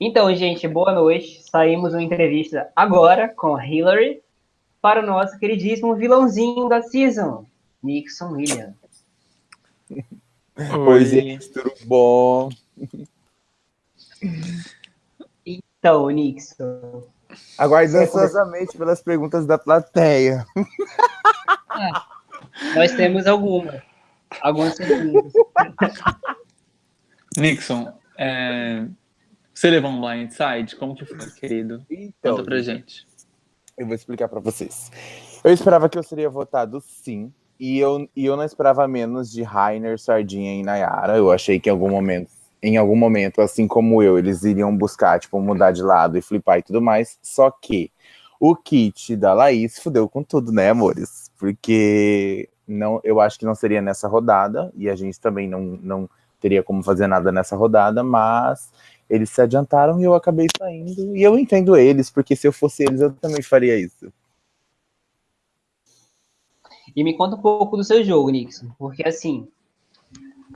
Então, gente, boa noite. Saímos uma entrevista agora com a Hillary para o nosso queridíssimo vilãozinho da season, Nixon Williams. Oi, gente, tudo bom? Então, Nixon. Aguardo ansiosamente pelas perguntas da plateia. Ah, nós temos algumas. Algumas perguntas. Nixon, é, você levou um blindside? Como que foi, querido? Então, Conta pra gente. Eu vou explicar para vocês. Eu esperava que eu seria votado sim, e eu, e eu não esperava menos de Rainer, Sardinha e Nayara. Eu achei que em algum momento, em algum momento, assim como eu, eles iriam buscar, tipo, mudar de lado e flipar e tudo mais. Só que o kit da Laís fudeu com tudo, né, amores? Porque não, eu acho que não seria nessa rodada, e a gente também não, não teria como fazer nada nessa rodada, mas eles se adiantaram e eu acabei saindo. E eu entendo eles, porque se eu fosse eles, eu também faria isso. E me conta um pouco do seu jogo, Nixon, porque assim,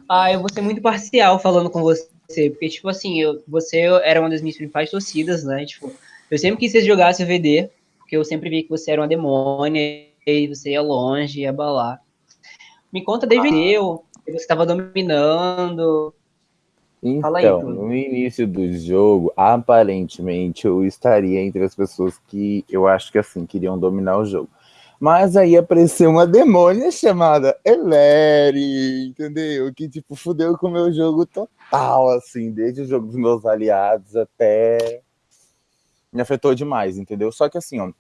ah, eu vou ser muito parcial falando com você, porque, tipo assim, eu, você era uma das minhas principais torcidas, né? Tipo, eu sempre quis que você jogasse VD, porque eu sempre vi que você era uma demônia e você ia longe, ia abalar. Me conta desde ah. eu, você estava dominando, então, no início do jogo, aparentemente eu estaria entre as pessoas que eu acho que assim queriam dominar o jogo. Mas aí apareceu uma demônia chamada Eleri, entendeu? Que tipo fudeu com o meu jogo total, assim, desde o jogo dos meus aliados até me afetou demais, entendeu? Só que assim, ó,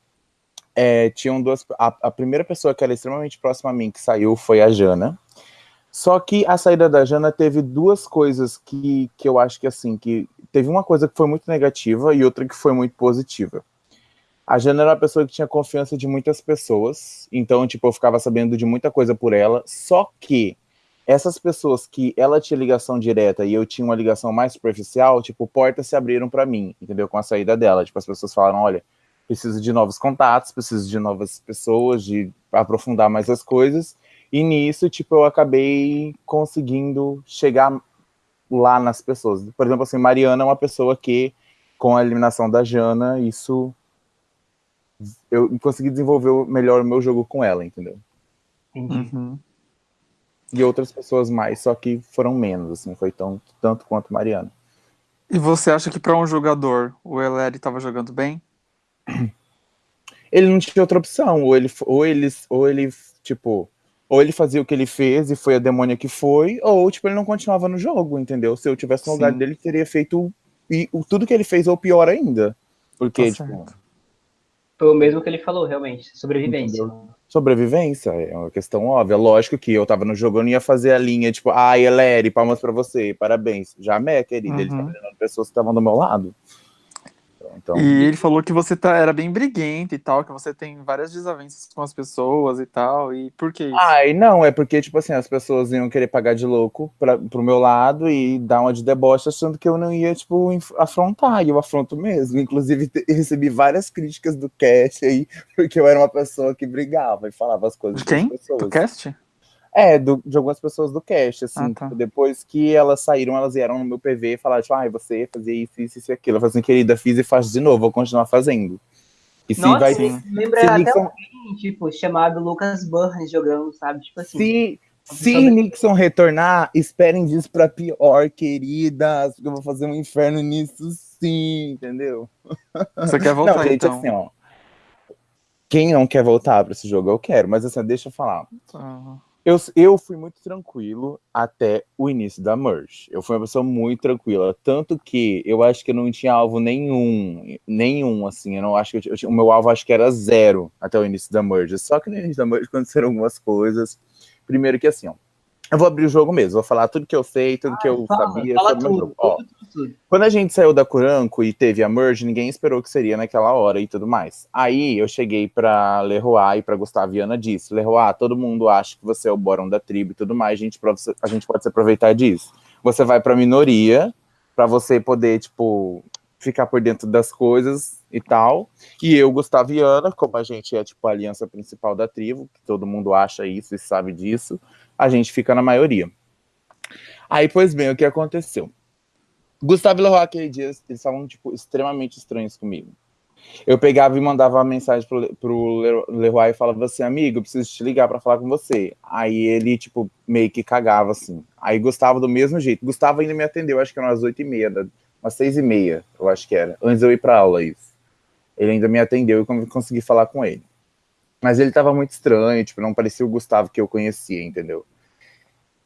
é, tinham duas. A, a primeira pessoa que era extremamente próxima a mim que saiu foi a Jana. Só que a saída da Jana teve duas coisas que, que eu acho que assim, que teve uma coisa que foi muito negativa e outra que foi muito positiva. A Jana era uma pessoa que tinha confiança de muitas pessoas, então, tipo, eu ficava sabendo de muita coisa por ela, só que essas pessoas que ela tinha ligação direta e eu tinha uma ligação mais superficial, tipo, portas se abriram para mim, entendeu? Com a saída dela. Tipo, as pessoas falaram, olha, preciso de novos contatos, preciso de novas pessoas, de aprofundar mais as coisas. E nisso, tipo, eu acabei conseguindo chegar lá nas pessoas. Por exemplo, assim, Mariana é uma pessoa que, com a eliminação da Jana, isso... Eu consegui desenvolver melhor o meu jogo com ela, entendeu? Uhum. E outras pessoas mais, só que foram menos, assim, foi tão, tanto quanto Mariana. E você acha que para um jogador, o Eleri estava jogando bem? Ele não tinha outra opção, ou ele, ou ele, ou ele tipo, ou ele fazia o que ele fez e foi a demônia que foi, ou tipo, ele não continuava no jogo, entendeu? Se eu tivesse no lugar dele, ele teria feito e, o, tudo que ele fez ou pior ainda. Porque, tá tipo, Foi o mesmo que ele falou, realmente. Sobrevivência. Entendeu? Sobrevivência, é uma questão óbvia. Lógico que eu tava no jogo, eu não ia fazer a linha, tipo, ai, ah, Eleri, palmas pra você, parabéns. Jamé, querida, uhum. ele tá treinando pessoas que estavam do meu lado. Então... E ele falou que você tá, era bem briguento e tal, que você tem várias desavenças com as pessoas e tal, e por que isso? Ai, não, é porque, tipo assim, as pessoas iam querer pagar de louco pra, pro meu lado e dar uma de deboche achando que eu não ia, tipo, afrontar, e eu afronto mesmo. Inclusive, recebi várias críticas do cast aí, porque eu era uma pessoa que brigava e falava as coisas de quem? Do cast? É, do, de algumas pessoas do cast, assim, ah, tá. tipo, depois que elas saíram, elas vieram no meu PV e falaram, tipo, ah, você fazia isso, isso, isso e aquilo. Eu falei assim, querida, fiz e faço de novo, vou continuar fazendo. E se Nossa, vai sim. lembra se até Nixon... alguém, tipo, chamado Lucas Burns jogando, sabe? Tipo assim. Se, se Nixon retornar, esperem disso pra pior, queridas, porque eu vou fazer um inferno nisso sim, entendeu? Você quer voltar, não, gente, então? assim, ó, quem não quer voltar pra esse jogo, eu quero, mas assim, deixa eu falar. Uhum. Eu, eu fui muito tranquilo até o início da merge. Eu fui uma pessoa muito tranquila, tanto que eu acho que eu não tinha alvo nenhum, nenhum, assim, eu não acho que eu, eu, o meu alvo acho que era zero até o início da merge. Só que no início da merge aconteceram algumas coisas. Primeiro que assim, ó, eu vou abrir o jogo mesmo, vou falar tudo que eu sei, tudo ah, que eu fala, sabia fala tudo. Ó, tudo, tudo. Quando a gente saiu da Curanco e teve a merge, ninguém esperou que seria naquela hora e tudo mais. Aí eu cheguei pra Leroy e pra Gustaviana disse, Leroy, todo mundo acha que você é o Boron da tribo e tudo mais, a gente, a gente pode se aproveitar disso. Você vai pra minoria, pra você poder, tipo, ficar por dentro das coisas e tal. E eu, Gustaviana, como a gente é, tipo, a aliança principal da tribo, que todo mundo acha isso e sabe disso, a gente fica na maioria. Aí, pois bem, o que aconteceu? Gustavo Leroy, aquele dia, eles estavam, tipo, extremamente estranhos comigo. Eu pegava e mandava uma mensagem pro, pro Leroy e falava assim, amigo, eu preciso te ligar para falar com você. Aí ele, tipo, meio que cagava, assim. Aí Gustavo do mesmo jeito. Gustavo ainda me atendeu, acho que eram umas oito e meia, umas seis e meia, eu acho que era. Antes eu ir pra aula, isso. Ele ainda me atendeu e consegui falar com ele. Mas ele tava muito estranho, tipo, não parecia o Gustavo que eu conhecia, entendeu?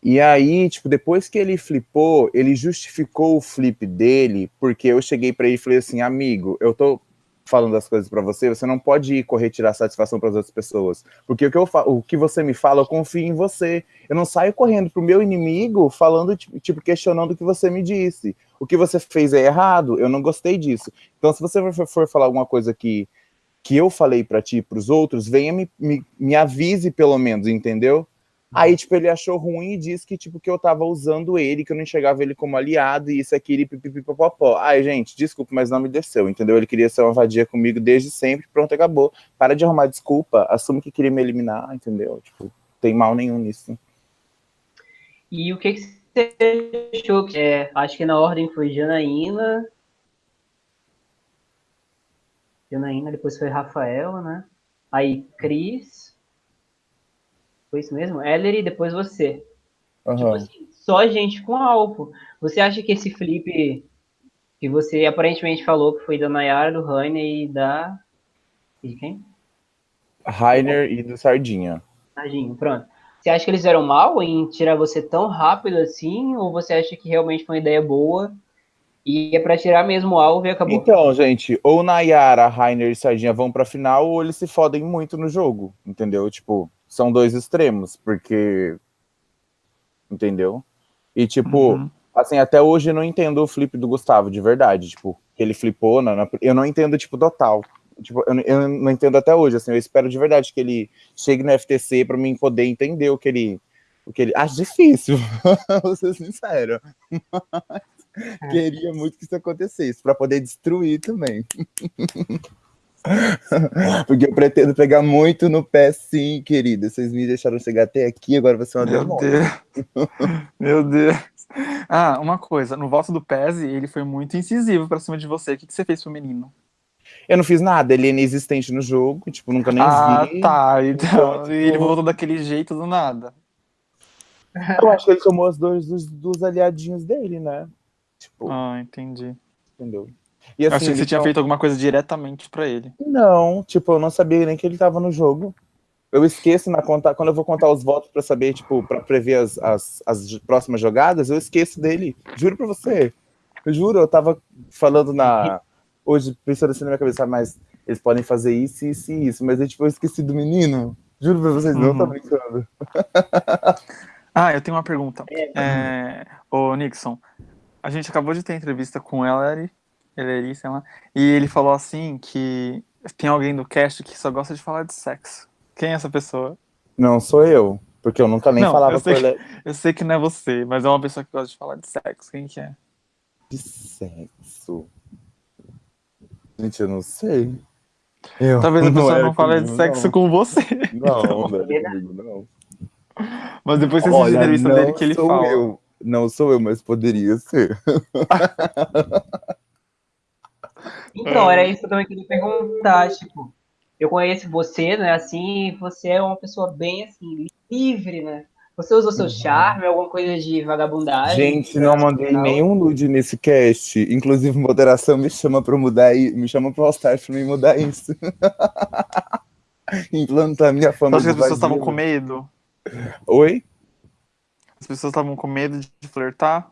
E aí, tipo, depois que ele flipou, ele justificou o flip dele, porque eu cheguei para ele e falei assim, amigo, eu tô falando as coisas para você, você não pode ir correr tirar satisfação para as outras pessoas. Porque o que, eu o que você me fala, eu confio em você. Eu não saio correndo pro meu inimigo falando, tipo, questionando o que você me disse. O que você fez é errado, eu não gostei disso. Então, se você for falar alguma coisa que, que eu falei para ti e pros outros, venha me, me, me avise pelo menos, entendeu? Aí, tipo, ele achou ruim e disse que, tipo, que eu tava usando ele, que eu não enxergava ele como aliado, e isso, aqui, pipipipopopó. Ai, gente, desculpa, mas não me desceu, entendeu? Ele queria ser uma vadia comigo desde sempre, pronto, acabou. Para de arrumar desculpa, assume que queria me eliminar, entendeu? Tipo, tem mal nenhum nisso. E o que, que você achou? É, acho que na ordem foi Janaína, Janaína, depois foi Rafaela, né? Aí Cris, foi isso mesmo? Ellery e depois você. Uhum. Tipo assim, só gente com alvo. Você acha que esse flip que você aparentemente falou que foi da Nayara, do Rainer e da. De quem? Rainer e do Sardinha. Sardinha, pronto. Você acha que eles eram mal em tirar você tão rápido assim? Ou você acha que realmente foi uma ideia boa e é para tirar mesmo o alvo e acabou? Então, gente, ou Nayara, Rainer e Sardinha vão pra final, ou eles se fodem muito no jogo, entendeu? Tipo, são dois extremos, porque. Entendeu? E, tipo, uhum. assim, até hoje eu não entendo o flip do Gustavo, de verdade. Tipo, que ele flipou, na, na, eu não entendo, tipo, total. Tipo, eu, eu, não entendo até hoje, assim, eu espero de verdade que ele chegue no FTC para mim poder entender o que ele. O que ele. Acho difícil, vou ser sincero. Mas. queria muito que isso acontecesse, para poder destruir também. Porque eu pretendo pegar muito no pé, sim, querida. Vocês me deixaram chegar até aqui, agora vai ser uma Meu Deus. Meu Deus. Ah, uma coisa, no voto do Pese, ele foi muito incisivo pra cima de você. O que, que você fez pro menino? Eu não fiz nada, ele é inexistente no jogo, tipo, nunca nem ah, vi. Ah, tá, então, e ele voltou daquele jeito do nada. Eu acho que ele tomou as dores dos, dos aliadinhos dele, né? Tipo, ah, entendi. Entendeu? E, assim, Achei que você tinha feito alguma coisa diretamente para ele. Não, tipo, eu não sabia nem que ele tava no jogo. Eu esqueço na conta, quando eu vou contar os votos para saber, tipo, para prever as, as, as, próximas jogadas, eu esqueço dele. Juro pra você. Eu juro, eu tava falando na. Hoje, pensando assim na minha cabeça, mas eles podem fazer isso, isso e isso, mas eu, tipo, eu esqueci do menino. Juro pra vocês, uhum. não tô brincando. ah, eu tenho uma pergunta. É, é, ô, Nixon, a gente acabou de ter entrevista com ela ele sei lá. E ele falou assim que tem alguém do cast que só gosta de falar de sexo. Quem é essa pessoa? Não sou eu, porque eu nunca nem não, falava com ele. Eu sei que não é você, mas é uma pessoa que gosta de falar de sexo. Quem que é? De sexo? Gente, eu não sei. Eu Talvez a pessoa não, não fale de sexo não. com você. Não, não é comigo, não. Mas depois você assiste a entrevista dele que ele fala. Eu. Não sou eu, mas poderia ser. Então, era isso que eu também queria perguntar, tipo, eu conheço você, né, assim, você é uma pessoa bem, assim, livre, né? Você usou seu uhum. charme, alguma coisa de vagabundagem? Gente, não mandei nenhum nude nesse cast. Inclusive, moderação me chama pra mudar, me chama pro All-Stars pra me mudar isso. Implantar minha fama. Acho que as pessoas estavam com medo. Oi? As pessoas estavam com medo de flertar?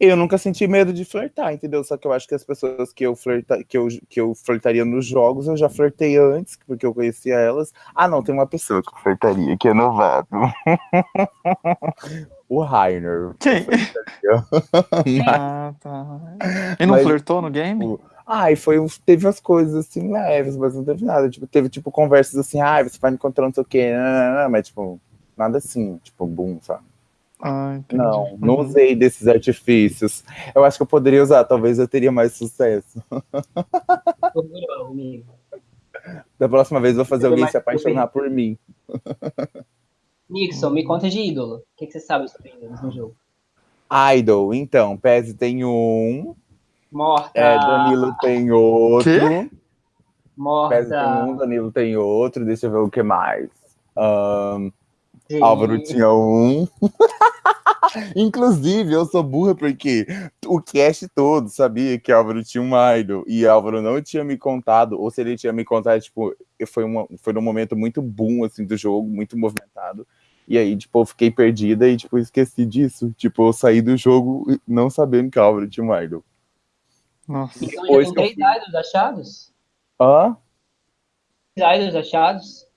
Eu nunca senti medo de flertar, entendeu? Só que eu acho que as pessoas que eu, flerta, que eu, que eu flertaria nos jogos, eu já flertei antes, porque eu conhecia elas. Ah, não, tem uma pessoa que eu flertaria, que é novato. o Rainer. Quem? ah, tá. E não Mas, flertou no game? Tipo, ai, foi, teve umas coisas assim leves, mas não teve nada. Tipo, teve tipo conversas assim, ai, você vai me encontrar não sei o quê, mas tipo, nada assim, tipo, boom, sabe? Ah, não, não usei desses artifícios. Eu acho que eu poderia usar, talvez eu teria mais sucesso. da próxima vez vou fazer alguém se apaixonar por mim. Nixon, me conta de ídolo. O que, que você sabe sobre ídolos no jogo? Idol, então, Pez tem um. Morta. É, Danilo tem outro. Quê? Morta. Pez tem um, Danilo tem outro. Deixa eu ver o que mais. Um, Álvaro tinha um. Inclusive, eu sou burra porque o cast todo sabia que Álvaro tinha um idol e Álvaro não tinha me contado, ou se ele tinha me contado, tipo, foi, uma, foi num momento muito boom, assim, do jogo, muito movimentado. E aí, tipo, eu fiquei perdida e, tipo, esqueci disso. Tipo, eu saí do jogo não sabendo que Álvaro tinha um idol. Nossa. Então já tem três idols achados? Hã? Três idols achados?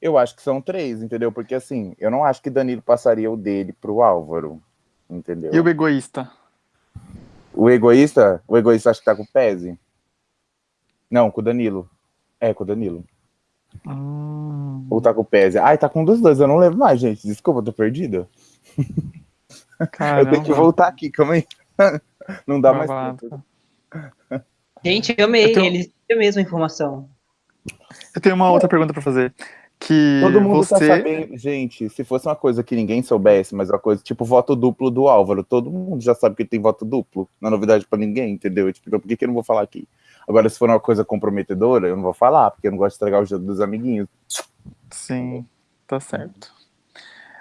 Eu acho que são três, entendeu? Porque assim, eu não acho que Danilo passaria o dele pro Álvaro, entendeu? E o egoísta? O egoísta? O egoísta acho que tá com o Pese. Não, com o Danilo. É, com o Danilo. Hum. Ou tá com o Pese. Ai, tá com um dos dois, eu não lembro mais, gente. Desculpa, eu tô perdida. Caramba. Eu tenho que voltar aqui, calma aí. Não dá mais tempo. Gente, eu amei. Eu tenho- Eles têm a mesma informação. Eu tenho uma outra pergunta pra fazer. Que Todo mundo você. tá sabendo. Gente, se fosse uma coisa que ninguém soubesse, mas uma coisa tipo voto duplo do Álvaro, todo mundo já sabe que tem voto duplo. Não é novidade pra ninguém, entendeu? Tipo, então por que, que eu não vou falar aqui? Agora, se for uma coisa comprometedora, eu não vou falar, porque eu não gosto de estragar o jogo dos amiguinhos. Sim, tá certo.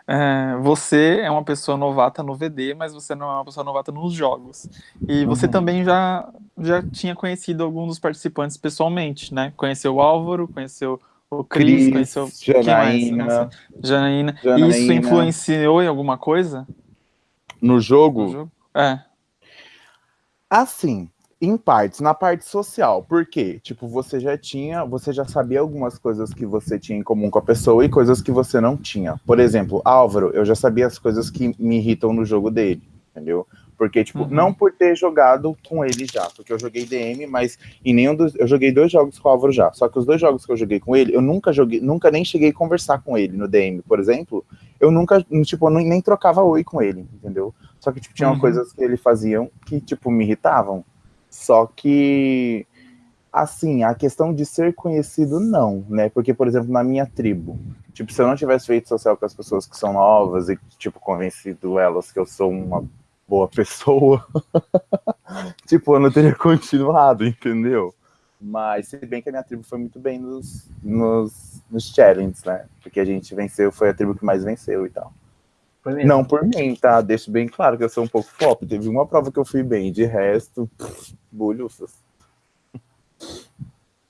É, você é uma pessoa novata no VD, mas você não é uma pessoa novata nos jogos. E você Uhum. também já, já tinha conhecido alguns dos participantes pessoalmente, né? Conheceu o Álvaro, conheceu o Cris, Cris, conheceu quem mais? Janaína, Janaína. Janaína. Isso influenciou em alguma coisa no no jogo, jogo? É. Assim, em partes, na parte social. Por quê? Tipo, você já tinha, você já sabia algumas coisas que você tinha em comum com a pessoa e coisas que você não tinha. Por exemplo, Álvaro, eu já sabia as coisas que me irritam no jogo dele, entendeu? Porque, tipo, Uhum. não por ter jogado com ele já, porque eu joguei DM, mas em nenhum dos. Eu joguei dois jogos com o Álvaro já. Só que os dois jogos que eu joguei com ele, eu nunca joguei, nunca nem cheguei a conversar com ele no DM, por exemplo. Eu nunca, tipo, eu nem trocava oi com ele, entendeu? Só que, tipo, tinha Uhum. coisas que ele faziam que, tipo, me irritavam. Só que, assim, a questão de ser conhecido, não, né? Porque, por exemplo, na minha tribo, tipo, se eu não tivesse feito social com as pessoas que são novas e, tipo, convencido elas que eu sou uma boa pessoa, tipo, eu não teria continuado, entendeu? Mas, se bem que a minha tribo foi muito bem nos, nos, nos challenges, né? Porque a gente venceu, foi a tribo que mais venceu e tal. Não por mim, tá? Deixo bem claro que eu sou um pouco flop. Teve uma prova que eu fui bem, de resto, bolhufas.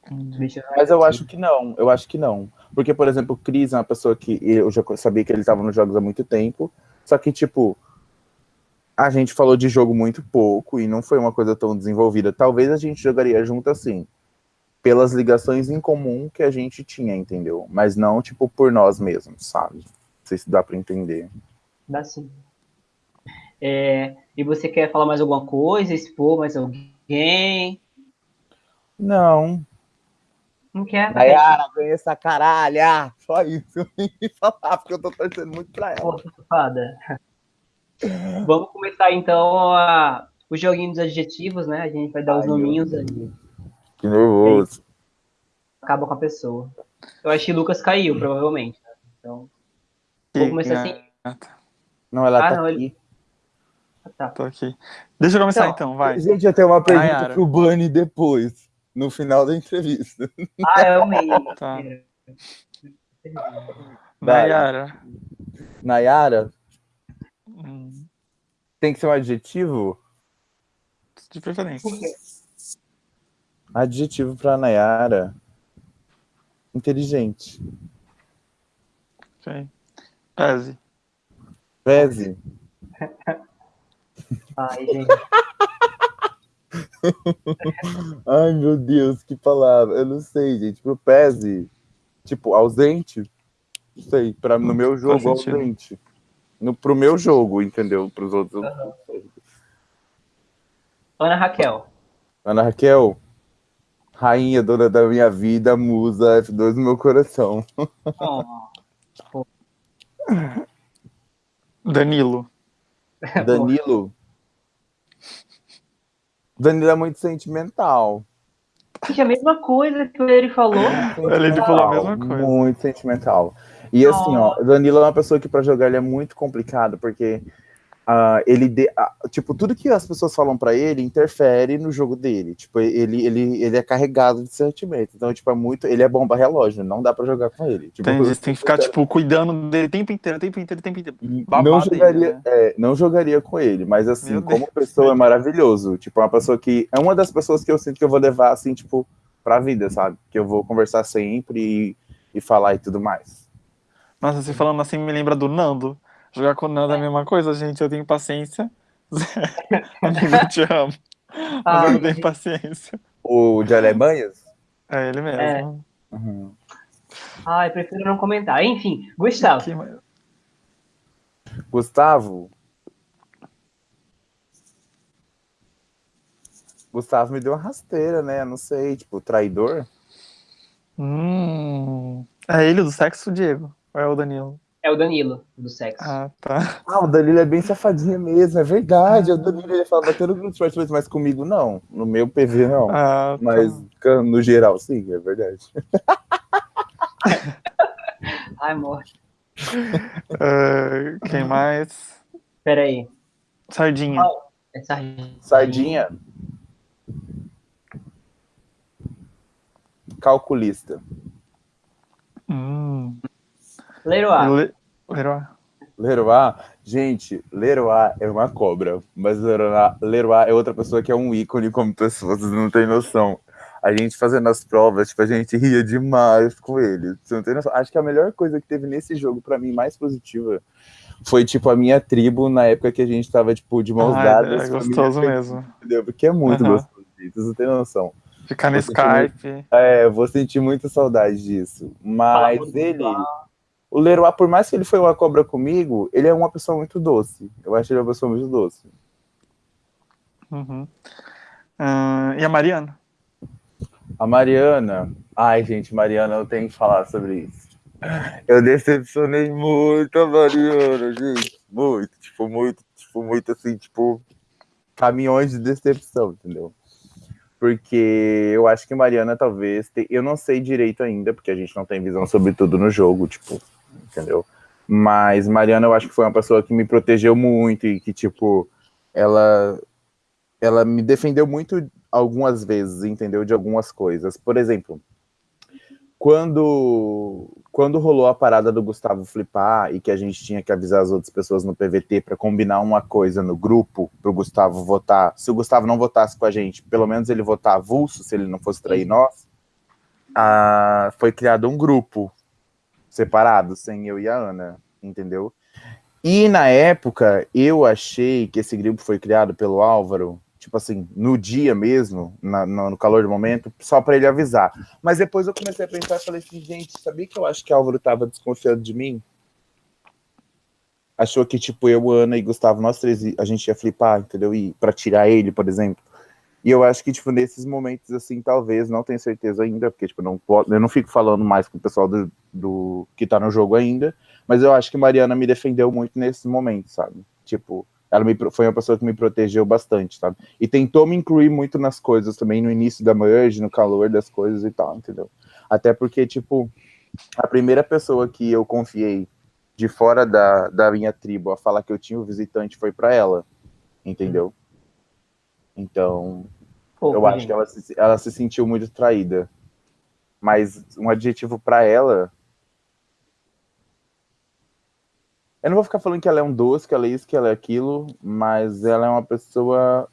Eu- Mas eu acho que não, eu acho que não. Porque, por exemplo, o Cris é uma pessoa que eu já sabia que ele estava nos jogos há muito tempo, só que, tipo, a gente falou de jogo muito pouco e não foi uma coisa tão desenvolvida. Talvez a gente jogaria junto assim, pelas ligações em comum que a gente tinha, entendeu? Mas não, tipo, por nós mesmos, sabe? Não sei se dá pra entender. Dá sim. É, e você quer falar mais alguma coisa? Expor mais alguém? Não, Não quer? Nayara, ganha essa caralha! Só isso eu tenho que falar, porque eu tô torcendo muito pra ela. Pô, safada. Vamos começar então a, o joguinho dos adjetivos, né? A gente vai dar os nominhos aí. Que nervoso. Acaba com a pessoa. Eu acho que Lucas caiu, provavelmente. né? Então, vou começar assim. Não, ela Ah, tá não, ele- aqui. Tá, Tô aqui. Deixa eu começar Então, então, vai. Gente, eu tenho uma pergunta Nayara. pro Bunny depois, no final da entrevista. Ah, eu amei. Tá. Vai. Nayara. Nayara, Tem que ser um adjetivo? de preferência. Por quê? Adjetivo pra Nayara. Inteligente. Ok. Pese. Pese. Ai, gente. Ai, meu Deus, que palavra. Eu não sei, gente. Pro Pese, tipo, ausente? Não sei. Pra, no meu jogo, sentido. ausente. No, pro meu jogo, entendeu? Pros outros. sei. Ana Raquel. Ana Raquel, rainha, dona da minha vida, musa, F2 no meu coração. Oh, Danilo. Danilo. Danilo é muito sentimental. Gente, a mesma coisa que ele falou. Ele falou a mesma coisa. Muito sentimental. E assim, ó, Danilo é uma pessoa que pra jogar ele é muito complicado, porque Uh, ele de, uh, tipo tudo que as pessoas falam para ele interfere no jogo dele. Tipo ele, ele, ele é carregado de sentimento. Então tipo é muito ele é bomba relógio não dá para jogar com ele. Tipo, Entendi, tem que ficar tipo cuidando dele o tempo inteiro tempo inteiro tempo inteiro. Não jogaria né? é, não jogaria com ele mas assim Meu como Deus. pessoa é maravilhoso. Tipo é uma pessoa que é uma das pessoas que eu sinto que eu vou levar assim tipo para vida sabe? Que eu vou conversar sempre e, e falar e tudo mais nossa você falando assim me lembra do Nando Jogar com nada é a mesma coisa, gente. Eu tenho paciência. Amigo, eu te amo. Mas ah, eu não tenho paciência. O de Alemanhas? É ele mesmo. É. Uhum. Ah, eu prefiro não comentar. Enfim, Gustavo. Gustavo. Gustavo me deu uma rasteira, né? Não sei, tipo, traidor. Hum. É ele do sexo, Diego? Ou é o Danilo? É o Danilo, do sexo. Ah, tá. Ah, o Danilo é bem safadinho mesmo, é verdade. O Danilo ele fala batendo no esporte, mas comigo não. No meu PV não. Ah, tá. Mas no geral, sim, é verdade. Ai, morte. Uh, quem mais? Peraí. Sardinha. Oh, é sardinha. Sardinha. Calculista. Hum. Leroy. Leroy. Leroy, gente, Leroy é uma cobra, mas Leroy, Leroy é outra pessoa que é um ícone como pessoa, vocês não têm noção. A gente fazendo as provas, tipo, a gente ria demais com ele. Você não tem noção. Acho que a melhor coisa que teve nesse jogo, para mim, mais positiva, foi, tipo, a minha tribo na época que a gente tava, tipo, de mãos ah, dadas. É gostoso mesmo. Entendeu? Porque é muito uhum. gostoso, vocês não têm noção. Ficar no Skype. Muito, é, vou sentir muita saudade disso. Mas ele. O Leroy, por mais que ele foi uma cobra comigo, ele é uma pessoa muito doce. Eu acho ele uma pessoa muito doce. Uhum. Uh, e a Mariana? A Mariana. Ai, gente, Mariana, eu tenho que falar sobre isso. Eu decepcionei muito a Mariana, gente. Muito, tipo, muito, tipo, muito assim, tipo, caminhões de decepção, entendeu? Porque eu acho que Mariana talvez. Te... Eu não sei direito ainda, porque a gente não tem visão sobre tudo no jogo, tipo, entendeu? Mas Mariana, eu acho que foi uma pessoa que me protegeu muito e que, tipo, ela, ela me defendeu muito algumas vezes, entendeu? De algumas coisas. Por exemplo, quando, quando rolou a parada do Gustavo flipar e que a gente tinha que avisar as outras pessoas no PVT para combinar uma coisa no grupo para o Gustavo votar, se o Gustavo não votasse com a gente, pelo menos ele votar avulso, se ele não fosse trair nós, ah, foi criado um grupo separados, sem eu e a Ana, entendeu? E na época, eu achei que esse grupo foi criado pelo Álvaro, tipo assim, no dia mesmo, na, no calor do momento, só para ele avisar. Mas depois eu comecei a pensar e falei assim, gente, sabia que eu acho que Álvaro tava desconfiando de mim? Achou que, tipo, eu, Ana e Gustavo, nós três, a gente ia flipar, entendeu? E para tirar ele, por exemplo. E eu acho que, tipo, nesses momentos, assim, talvez, não tenho certeza ainda, porque, tipo, não, eu não fico falando mais com o pessoal do, do que tá no jogo ainda, mas eu acho que Mariana me defendeu muito nesse momento, sabe? Tipo, ela me, foi uma pessoa que me protegeu bastante, sabe? E tentou me incluir muito nas coisas também, no início da merge, no calor das coisas e tal, entendeu? Até porque, tipo, a primeira pessoa que eu confiei de fora da, da minha tribo a falar que eu tinha o um visitante foi para ela, entendeu? Então, Pô, eu acho que ela se, ela se sentiu muito traída. Mas um adjetivo para ela. Eu não vou ficar falando que ela é um doce, que ela é isso, que ela é aquilo, mas ela é uma pessoa.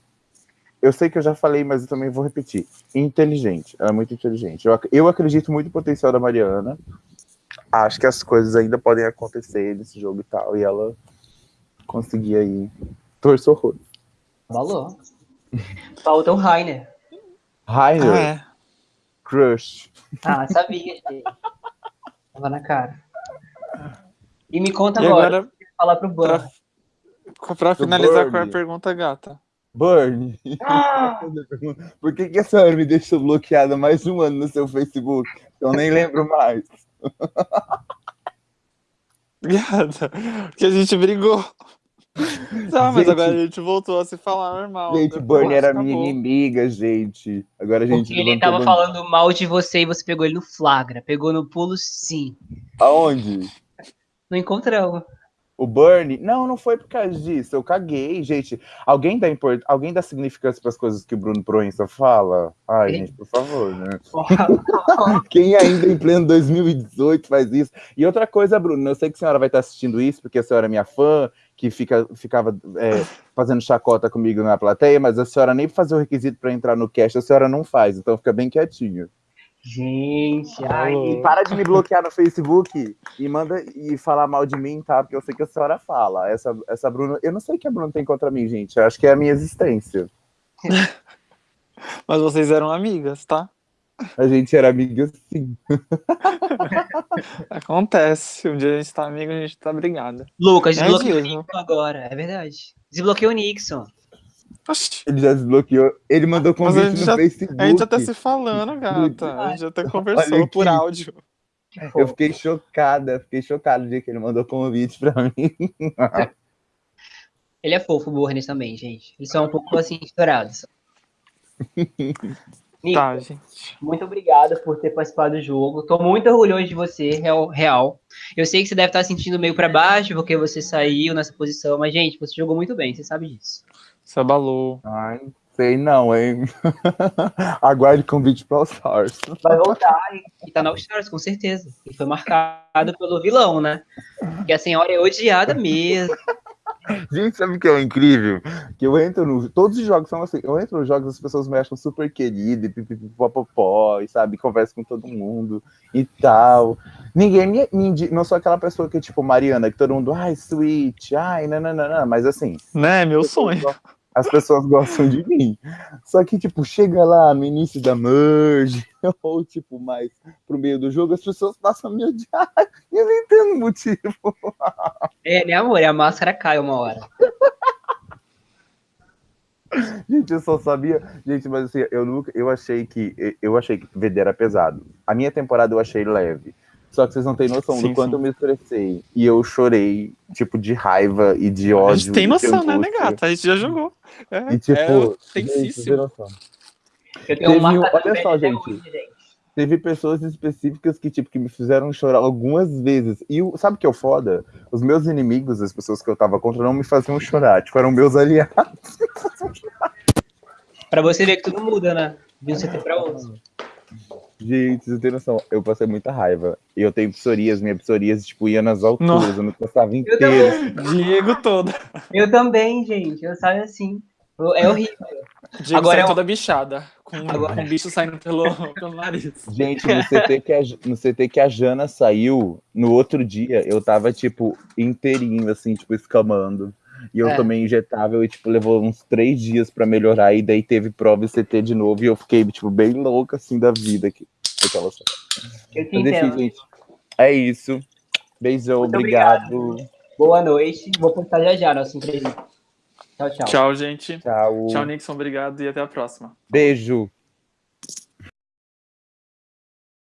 Eu sei que eu já falei, mas eu também vou repetir. Inteligente. Ela é muito inteligente. Eu, eu acredito muito no potencial da Mariana. Acho que as coisas ainda podem acontecer nesse jogo e tal. E ela conseguir aí torcer horror. Valor. Falta o Rainer. Rainer? Ah, é. Crush. Ah, sabia, gente. Tava na cara. E me conta e agora, agora falar pro Burn. Pra, pra finalizar com a pergunta gata. Burn, ah! por que, que a senhora me deixou bloqueada mais um ano no seu Facebook? Eu nem lembro mais. Gata, porque a gente brigou. Tá, mas gente, agora a gente voltou a se falar normal. Gente, Bernie era minha inimiga, gente. Agora a gente. Porque ele tava falando mal de você e você pegou ele no flagra. Pegou no pulo, sim. Aonde? No encontrão. o Bernie. Não, não foi por causa disso. Eu caguei, gente. Alguém dá, import... Alguém dá significância para as coisas que o Bruno Proença fala? Ai, gente, por favor, né? Quem ainda em pleno 2018 faz isso? E outra coisa, Bruno, eu sei que a senhora vai estar assistindo isso, porque a senhora é minha fã, que fica, ficava é, fazendo chacota comigo na plateia, mas a senhora nem fazer o requisito para entrar no cast, a senhora não faz, então fica bem quietinho. Gente, ai, e para de me bloquear no Facebook e manda e falar mal de mim, tá? Porque eu sei que a senhora fala. Essa, essa Bruna, eu não sei o que a Bruna tem contra mim, gente. Eu acho que é a minha existência. Mas vocês eram amigas, tá? A gente era amiga sim. Acontece. Um dia a gente tá amigo, a gente tá brigada. Lucas, desbloqueou é o Nixon agora, é verdade. Desbloqueou o Nixon. Oxi. Ele já desbloqueou. Ele mandou convite no já, Facebook. A gente já tá se falando, gata. A gente já até conversou por áudio. Eu fiquei chocada, fiquei chocado no dia que ele mandou convite pra mim. Ele é fofo, o Burnes também, gente. Eles são um pouco assim, estourados. Nico, tá, gente. Muito obrigado por ter participado do jogo. Tô muito orgulhoso de você, real. real. Eu sei que você deve estar sentindo meio para baixo porque você saiu nessa posição, mas, gente, você jogou muito bem, você sabe disso. Você abalou. Ai, sei não, hein? Aguarde convite para All Stars. Vai voltar e tá no All Stars, com certeza. E foi marcado pelo vilão, né? Que a senhora é odiada mesmo. Gente, sabe o que é incrível? Que eu entro no. Todos os jogos são assim. Eu entro nos jogos, as pessoas me acham super querida, e pipipipopopó, e sabe, converso com todo mundo e tal. Ninguém me, me, Não sou aquela pessoa que, tipo, Mariana, que todo mundo, ai, sweet, ai, não. Mas assim. Né, meu sonho as pessoas gostam de mim. Só que, tipo, chega lá no início da merge, ou, tipo, mais pro meio do jogo, as pessoas passam a me odiar. E eu não entendo o motivo. É, né, amor? E a máscara cai uma hora. Gente, eu só sabia. Gente, mas assim, eu nunca. Eu achei que. Eu achei que VD era pesado. A minha temporada eu achei leve. Só que vocês não têm noção sim, do quanto sim. eu me estressei. E eu chorei, tipo, de raiva e de ódio. A gente tem noção, né, negata? A gente já jogou. É, e tipo, é tensíssimo. Teve, olha só, gente. Hoje, gente. Teve pessoas específicas que, tipo, que me fizeram chorar algumas vezes. E o, sabe o que é o foda? Os meus inimigos, as pessoas que eu tava contra, não me faziam chorar. Tipo, eram meus aliados. pra você ver que tudo muda, né? De um CT pra outro. Gente, você tem noção, eu passei muita raiva. E eu tenho psoríase, minha psoríase, tipo, ia nas alturas, Nossa. eu me passava inteiro. Diego todo. Eu também, gente, eu saio assim. É horrível. Diego Agora é toda bichada, com, Agora... um bicho saindo pelo, pelo nariz. Gente, no CT, que a, no CT que a Jana saiu, no outro dia, eu tava, tipo, inteirinho, assim, tipo, escamando. E eu é. tomei injetável e, tipo, levou uns três dias para melhorar. E daí teve prova e CT de novo. E eu fiquei, tipo, bem louca, assim, da vida. Aqui. Aquela eu te Mas, enfim, gente, é isso. Beijão, obrigado. obrigado. Boa noite. Vou postar já já nossa entrevista. Tchau, tchau. Tchau, gente. Tchau. Tchau, Nixon. Obrigado e até a próxima. Beijo.